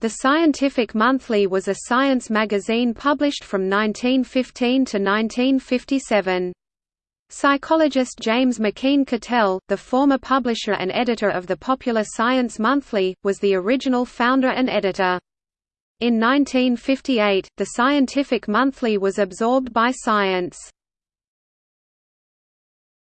The Scientific Monthly was a science magazine published from 1915 to 1957. Psychologist James McKeen Cattell, the former publisher and editor of the Popular Science Monthly, was the original founder and editor. In 1958, the Scientific Monthly was absorbed by Science.